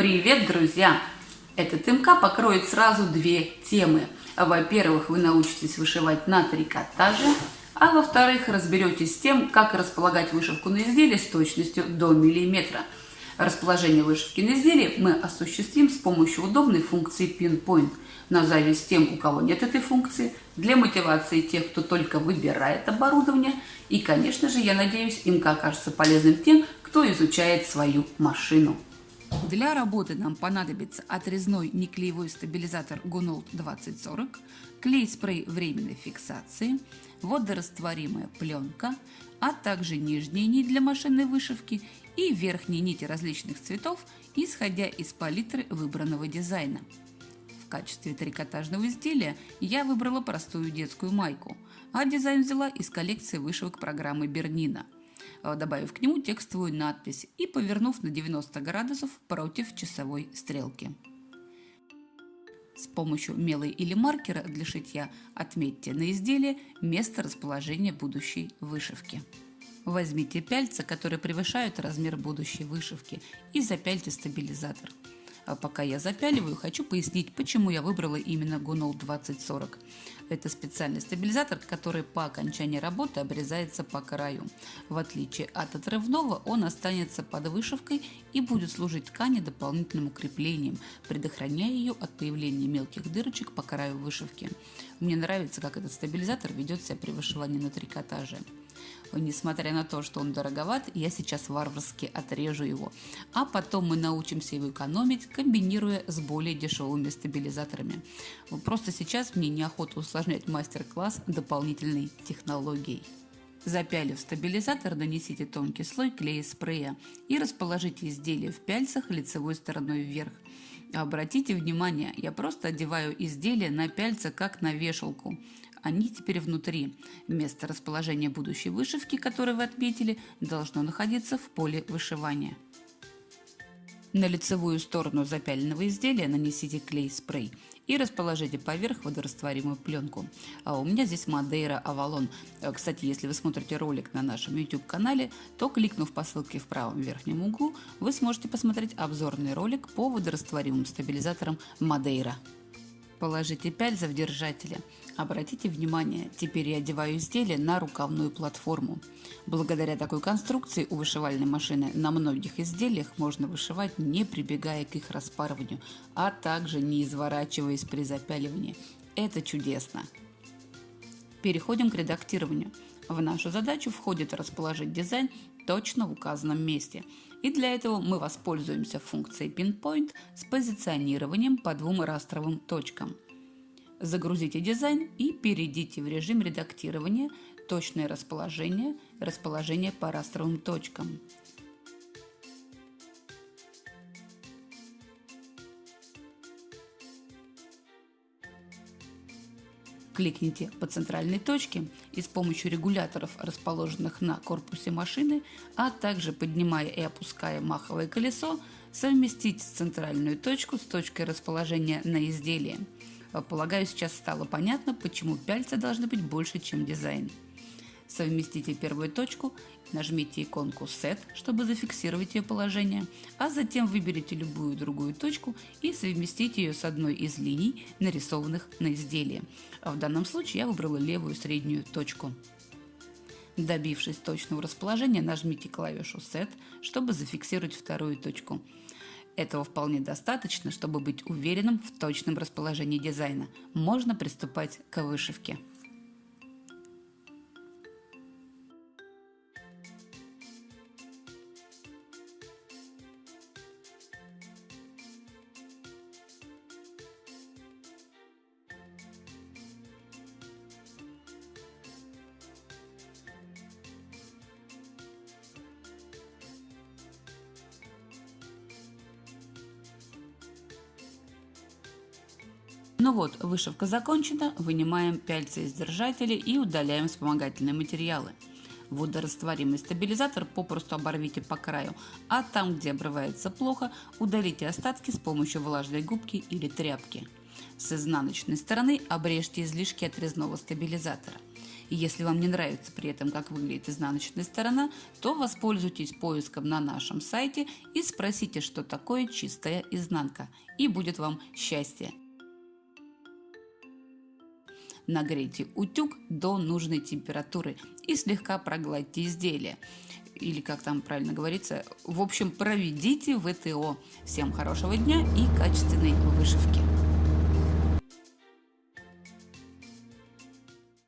Привет, друзья! Этот МК покроет сразу две темы. Во-первых, вы научитесь вышивать на трикотаже, а во-вторых, разберетесь с тем, как располагать вышивку на изделии с точностью до миллиметра. Расположение вышивки на изделии мы осуществим с помощью удобной функции Pinpoint. На зависть тем, у кого нет этой функции, для мотивации тех, кто только выбирает оборудование. И, конечно же, я надеюсь, МК окажется полезным тем, кто изучает свою машину. Для работы нам понадобится отрезной неклеевой стабилизатор Gunold 2040, клей-спрей временной фиксации, водорастворимая пленка, а также нижние нить для машинной вышивки и верхние нити различных цветов, исходя из палитры выбранного дизайна. В качестве трикотажного изделия я выбрала простую детскую майку, а дизайн взяла из коллекции вышивок программы Бернина – добавив к нему текстовую надпись и повернув на 90 градусов против часовой стрелки. С помощью мела или маркера для шитья отметьте на изделии место расположения будущей вышивки. Возьмите пяльца, которые превышают размер будущей вышивки, и запяльте стабилизатор. А пока я запяливаю, хочу пояснить, почему я выбрала именно Gunol 2040. Это специальный стабилизатор, который по окончании работы обрезается по краю. В отличие от отрывного, он останется под вышивкой и будет служить ткани дополнительным укреплением, предохраняя ее от появления мелких дырочек по краю вышивки. Мне нравится, как этот стабилизатор ведет себя при вышивании на трикотаже. Несмотря на то, что он дороговат, я сейчас варварски отрежу его. А потом мы научимся его экономить, комбинируя с более дешевыми стабилизаторами. Просто сейчас мне неохота усложнять мастер-класс дополнительной технологией. Запялив стабилизатор, нанесите тонкий слой клея спрея и расположите изделие в пяльцах лицевой стороной вверх. Обратите внимание, я просто одеваю изделие на пяльца как на вешалку. Они теперь внутри. Место расположения будущей вышивки, которую вы отметили, должно находиться в поле вышивания. На лицевую сторону запяленного изделия нанесите клей-спрей и расположите поверх водорастворимую пленку. А у меня здесь Мадейра Авалон. Кстати, если вы смотрите ролик на нашем YouTube канале, то кликнув по ссылке в правом верхнем углу, вы сможете посмотреть обзорный ролик по водорастворимым стабилизаторам Мадейра. Положите пяльза в держателя. Обратите внимание, теперь я одеваю изделие на рукавную платформу. Благодаря такой конструкции у вышивальной машины на многих изделиях можно вышивать не прибегая к их распарыванию, а также не изворачиваясь при запяливании. Это чудесно! Переходим к редактированию. В нашу задачу входит расположить дизайн точно в указанном месте. И для этого мы воспользуемся функцией Pinpoint с позиционированием по двум растровым точкам. Загрузите дизайн и перейдите в режим редактирования «Точное расположение», «Расположение по растровым точкам». Кликните по центральной точке и с помощью регуляторов, расположенных на корпусе машины, а также поднимая и опуская маховое колесо, совместите центральную точку с точкой расположения на изделии. Полагаю, сейчас стало понятно, почему пяльца должны быть больше, чем дизайн. Совместите первую точку, нажмите иконку Set, чтобы зафиксировать ее положение, а затем выберите любую другую точку и совместите ее с одной из линий, нарисованных на изделии. В данном случае я выбрала левую среднюю точку. Добившись точного расположения, нажмите клавишу Set, чтобы зафиксировать вторую точку. Этого вполне достаточно, чтобы быть уверенным в точном расположении дизайна. Можно приступать к вышивке. Ну вот, вышивка закончена, вынимаем пяльцы из держателя и удаляем вспомогательные материалы. Водорастворимый стабилизатор попросту оборвите по краю, а там, где обрывается плохо, удалите остатки с помощью влажной губки или тряпки. С изнаночной стороны обрежьте излишки отрезного стабилизатора. И если вам не нравится при этом, как выглядит изнаночная сторона, то воспользуйтесь поиском на нашем сайте и спросите, что такое чистая изнанка. И будет вам счастье. Нагрейте утюг до нужной температуры и слегка прогладьте изделие. Или как там правильно говорится, в общем, проведите ВТО. Всем хорошего дня и качественной вышивки!